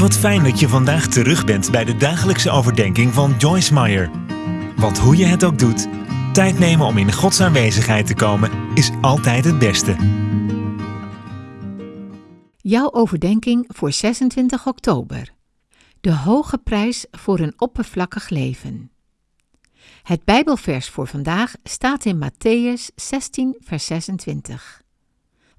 Wat fijn dat je vandaag terug bent bij de dagelijkse overdenking van Joyce Meyer. Want hoe je het ook doet, tijd nemen om in Gods aanwezigheid te komen is altijd het beste. Jouw overdenking voor 26 oktober. De hoge prijs voor een oppervlakkig leven. Het Bijbelvers voor vandaag staat in Matthäus 16, vers 26.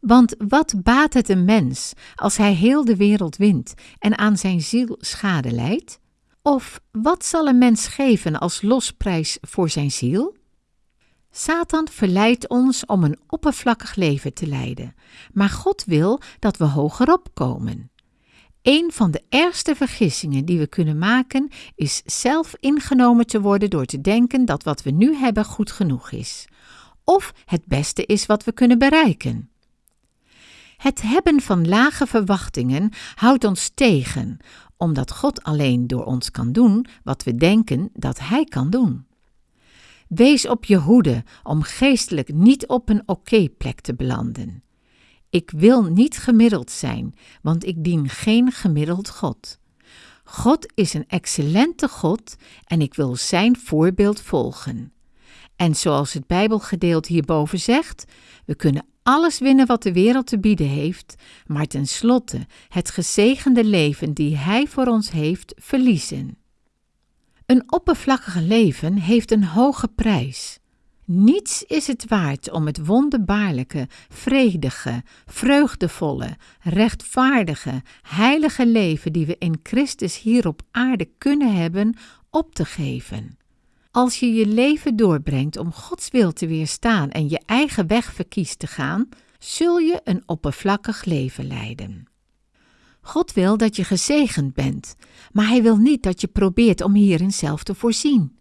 Want wat baat het een mens als hij heel de wereld wint en aan zijn ziel schade leidt? Of wat zal een mens geven als losprijs voor zijn ziel? Satan verleidt ons om een oppervlakkig leven te leiden, maar God wil dat we hogerop komen. Een van de ergste vergissingen die we kunnen maken is zelf ingenomen te worden door te denken dat wat we nu hebben goed genoeg is, of het beste is wat we kunnen bereiken. Het hebben van lage verwachtingen houdt ons tegen, omdat God alleen door ons kan doen wat we denken dat Hij kan doen. Wees op je hoede om geestelijk niet op een oké-plek te belanden. Ik wil niet gemiddeld zijn, want ik dien geen gemiddeld God. God is een excellente God en ik wil Zijn voorbeeld volgen. En zoals het Bijbelgedeelte hierboven zegt, we kunnen alles winnen wat de wereld te bieden heeft, maar tenslotte het gezegende leven die Hij voor ons heeft verliezen. Een oppervlakkig leven heeft een hoge prijs. Niets is het waard om het wonderbaarlijke, vredige, vreugdevolle, rechtvaardige, heilige leven die we in Christus hier op aarde kunnen hebben, op te geven. Als je je leven doorbrengt om Gods wil te weerstaan en je eigen weg verkiest te gaan, zul je een oppervlakkig leven leiden. God wil dat je gezegend bent, maar Hij wil niet dat je probeert om hierin zelf te voorzien.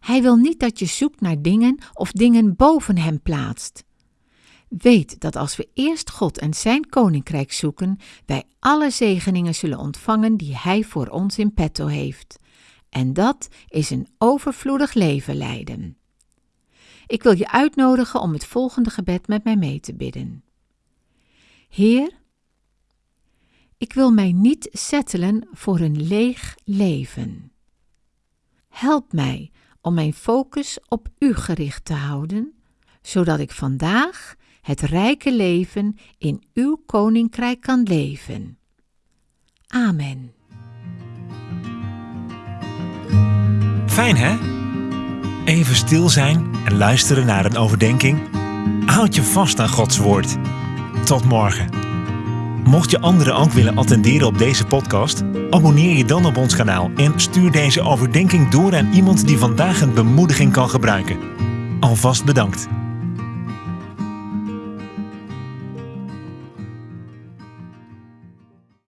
Hij wil niet dat je zoekt naar dingen of dingen boven Hem plaatst. Weet dat als we eerst God en Zijn koninkrijk zoeken, wij alle zegeningen zullen ontvangen die Hij voor ons in petto heeft. En dat is een overvloedig leven leiden. Ik wil je uitnodigen om het volgende gebed met mij mee te bidden. Heer, ik wil mij niet settelen voor een leeg leven. Help mij om mijn focus op U gericht te houden, zodat ik vandaag het rijke leven in Uw koninkrijk kan leven. Amen. Fijn hè? Even stil zijn en luisteren naar een overdenking. Houd je vast aan Gods woord. Tot morgen. Mocht je anderen ook willen attenderen op deze podcast, abonneer je dan op ons kanaal en stuur deze overdenking door aan iemand die vandaag een bemoediging kan gebruiken. Alvast bedankt.